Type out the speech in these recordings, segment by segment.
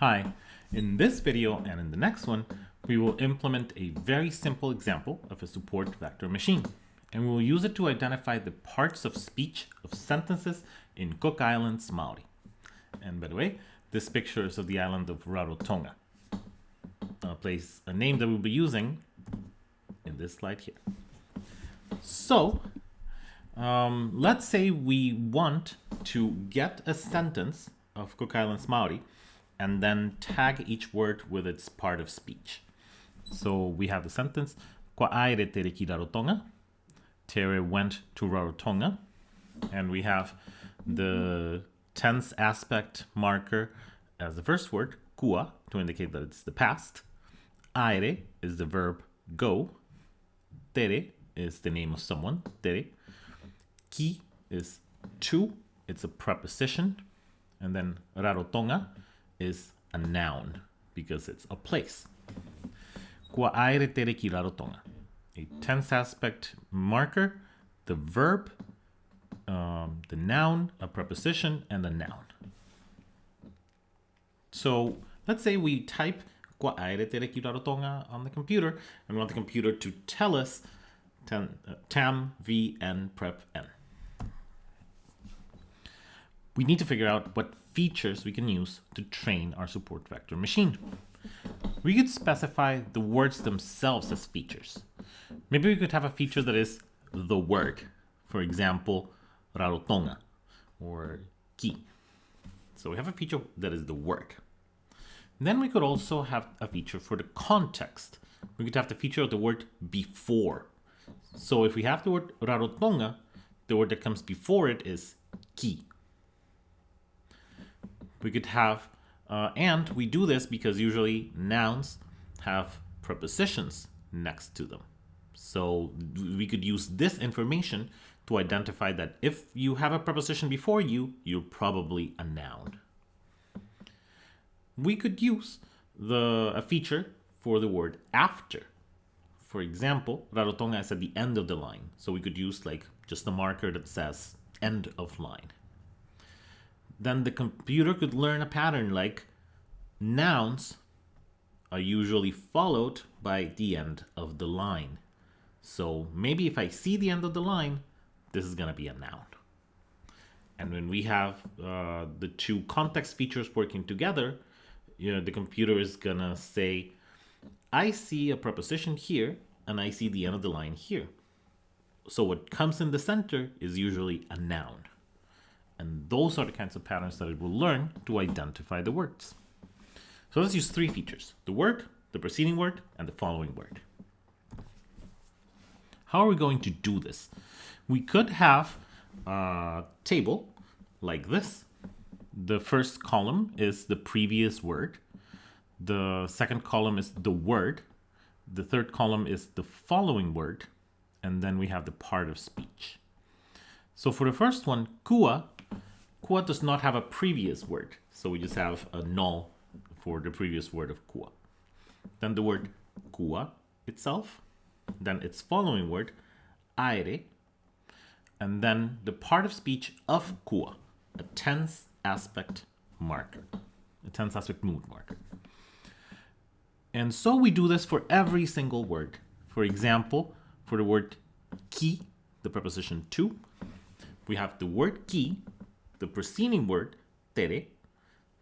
Hi, in this video and in the next one, we will implement a very simple example of a support vector machine. And we will use it to identify the parts of speech of sentences in Cook Islands, Maori. And by the way, this picture is of the island of Rarotonga, a place, a name that we'll be using in this slide here. So, um, let's say we want to get a sentence of Cook Islands Maori and then tag each word with its part of speech. So we have the sentence, Kua aere tere ki Rarotonga. Tere went to Rarotonga. And we have the tense aspect marker as the first word, kua, to indicate that it's the past. Aere is the verb go. Tere is the name of someone, tere. Ki is to, it's a preposition. And then Rarotonga is a noun because it's a place. Kua aere tere ki Rarotonga. A tense aspect marker, the verb, um, the noun, a preposition, and a noun. So let's say we type Kua aere tere ki Rarotonga on the computer and we want the computer to tell us uh, tam v n prep n. We need to figure out what features we can use to train our support vector machine. We could specify the words themselves as features. Maybe we could have a feature that is the word. For example, rarotonga or ki. So we have a feature that is the word. Then we could also have a feature for the context. We could have the feature of the word before. So if we have the word rarotonga, the word that comes before it is ki we could have, uh, and we do this because usually nouns have prepositions next to them. So we could use this information to identify that if you have a preposition before you, you're probably a noun. We could use the a feature for the word after. For example, Rarotonga is at the end of the line. So we could use like just a marker that says end of line then the computer could learn a pattern like nouns are usually followed by the end of the line. So maybe if I see the end of the line, this is going to be a noun. And when we have uh, the two context features working together, you know, the computer is going to say, I see a preposition here, and I see the end of the line here. So what comes in the center is usually a noun. And those are the kinds of patterns that it will learn to identify the words. So let's use three features, the word, the preceding word, and the following word. How are we going to do this? We could have a table like this. The first column is the previous word. The second column is the word. The third column is the following word. And then we have the part of speech. So for the first one, kua Kua does not have a previous word, so we just have a null for the previous word of kua. Then the word kua itself, then its following word, aere, and then the part of speech of kua, a tense aspect marker, a tense aspect mood marker. And so we do this for every single word. For example, for the word ki, the preposition to, we have the word ki the preceding word, tere,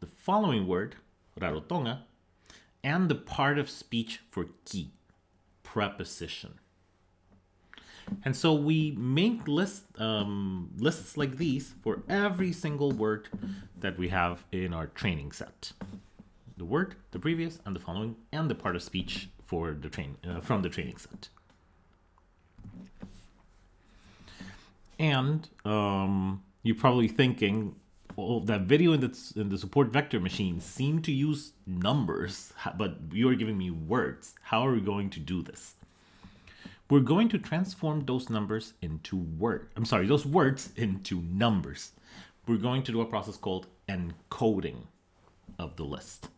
the following word, rarotonga, and the part of speech for ki, preposition. And so we make list, um, lists like these for every single word that we have in our training set. The word, the previous, and the following, and the part of speech for the train uh, from the training set. And um, you're probably thinking, well, that video in the, the support vector machine seemed to use numbers, but you are giving me words. How are we going to do this? We're going to transform those numbers into words. I'm sorry, those words into numbers. We're going to do a process called encoding of the list.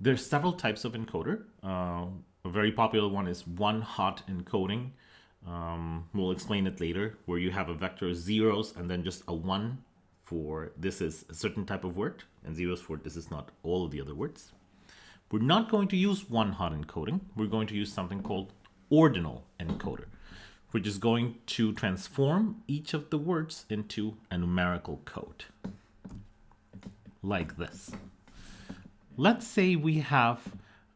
There's several types of encoder. Uh, a very popular one is one hot encoding. Um, we'll explain it later, where you have a vector of zeros and then just a one for this is a certain type of word, and zeros for this is not all of the other words. We're not going to use one-hot encoding. We're going to use something called ordinal encoder, which is going to transform each of the words into a numerical code, like this. Let's say we have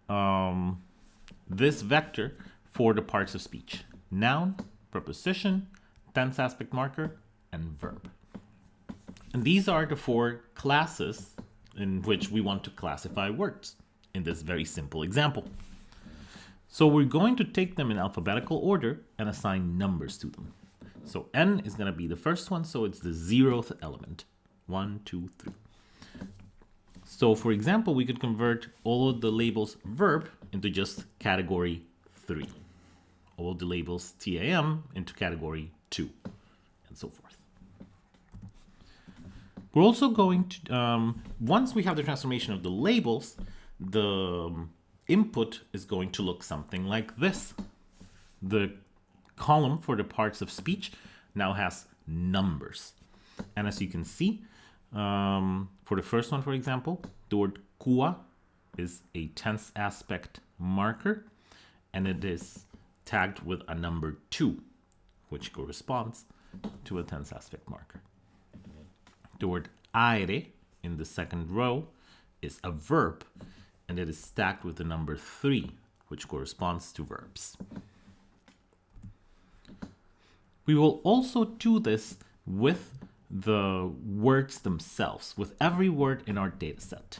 um, this vector for the parts of speech. Noun, preposition, tense aspect marker, and verb. And these are the four classes in which we want to classify words in this very simple example. So we're going to take them in alphabetical order and assign numbers to them. So n is going to be the first one, so it's the zeroth element. One, two, three. So for example, we could convert all of the labels verb into just category 3. All the labels TAM into category 2, and so forth. We're also going to, um, once we have the transformation of the labels, the um, input is going to look something like this. The column for the parts of speech now has numbers. And as you can see, um, for the first one, for example, the word kua is a tense aspect marker, and it is tagged with a number 2, which corresponds to a tense aspect marker. The word aere in the second row is a verb, and it is stacked with the number 3, which corresponds to verbs. We will also do this with the words themselves, with every word in our dataset.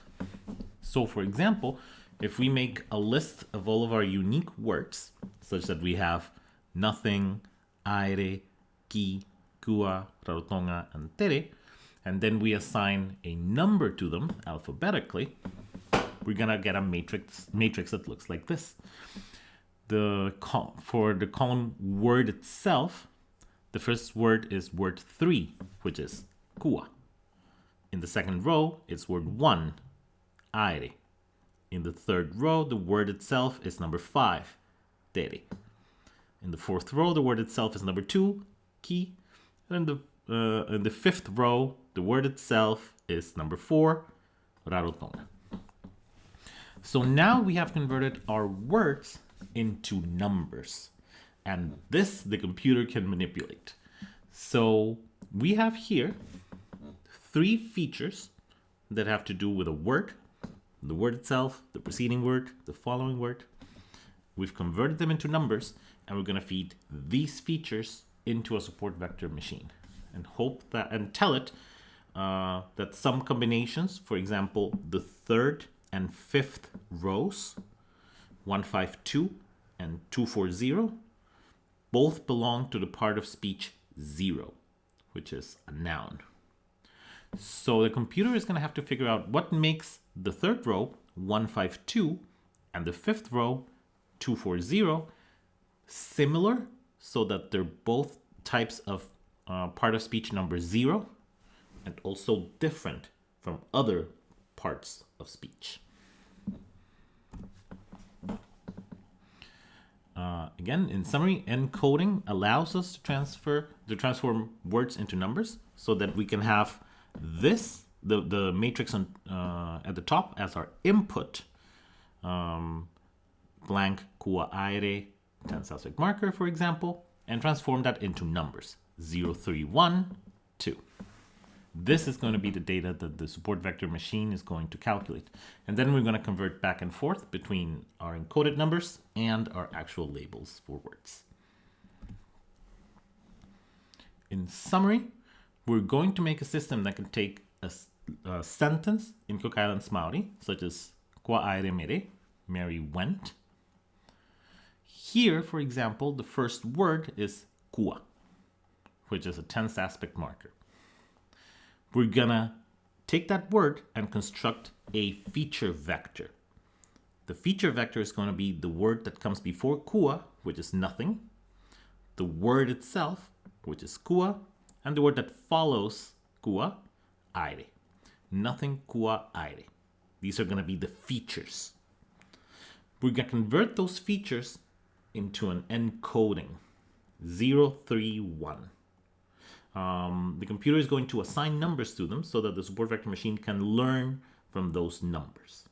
So for example, if we make a list of all of our unique words, such that we have nothing, aere, ki, kua, rarotonga, and tere, and then we assign a number to them alphabetically, we're gonna get a matrix matrix that looks like this. The for the column word itself, the first word is word three, which is kua. In the second row, it's word one, aere. In the third row, the word itself is number five, tere. In the fourth row, the word itself is number two, ki. And in the, uh, in the fifth row, the word itself is number four, rarotonga. So now we have converted our words into numbers. And this the computer can manipulate. So we have here three features that have to do with a word, the word itself, the preceding word, the following word. We've converted them into numbers and we're going to feed these features into a support vector machine and hope that and tell it uh, that some combinations, for example, the third and fifth rows, 152 and 240, both belong to the part of speech 0, which is a noun. So the computer is going to have to figure out what makes the third row 152 and the fifth row 240 similar so that they're both types of uh, part of speech number 0 and also different from other parts of speech. Uh, again, in summary, encoding allows us to transfer to transform words into numbers so that we can have this the the matrix on uh, at the top as our input um, blank kua aere tense aspect marker for example and transform that into numbers 0 3 1 2 this is going to be the data that the support vector machine is going to calculate. And then we're going to convert back and forth between our encoded numbers and our actual labels for words. In summary, we're going to make a system that can take a, a sentence in Cook Islands Maori, such as Kua aere mere, Mary went. Here, for example, the first word is kua, which is a tense aspect marker we're gonna take that word and construct a feature vector. The feature vector is going to be the word that comes before kua, which is nothing, the word itself, which is kua, and the word that follows kua, aere. Nothing kua aere. These are going to be the features. We're going to convert those features into an encoding 031. um, the computer is going to assign numbers to them so that the support vector machine can learn from those numbers.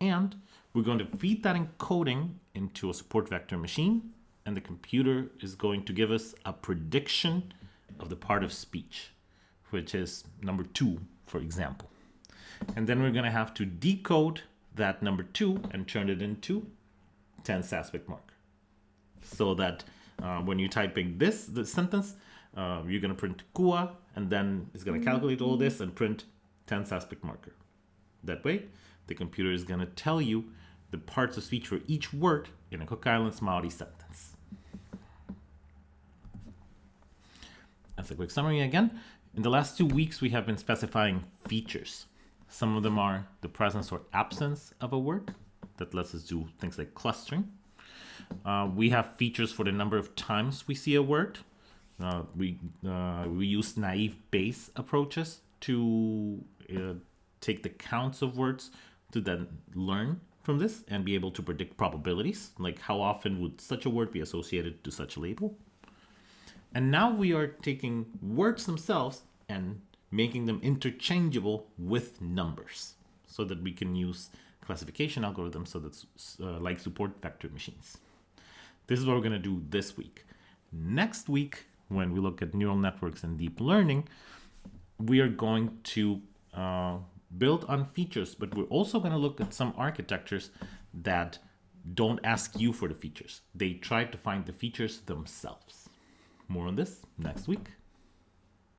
And we're going to feed that encoding into a support vector machine, and the computer is going to give us a prediction of the part of speech, which is number two, for example. And then we're going to have to decode that number two and turn it into tense aspect mark. So that uh, when you're typing this, the sentence, uh, you're going to print kua, and then it's going to calculate all this and print tense aspect marker. That way, the computer is going to tell you the parts of speech for each word in a Cook Islands Maori sentence. As a quick summary again, in the last two weeks we have been specifying features. Some of them are the presence or absence of a word that lets us do things like clustering. Uh, we have features for the number of times we see a word. Uh, we, uh, we use naive Bayes approaches to uh, take the counts of words to then learn from this and be able to predict probabilities, like how often would such a word be associated to such a label. And now we are taking words themselves and making them interchangeable with numbers so that we can use classification algorithms so that's uh, like support vector machines. This is what we're going to do this week. Next week, when we look at neural networks and deep learning, we are going to uh, build on features, but we're also going to look at some architectures that don't ask you for the features. They try to find the features themselves. More on this next week.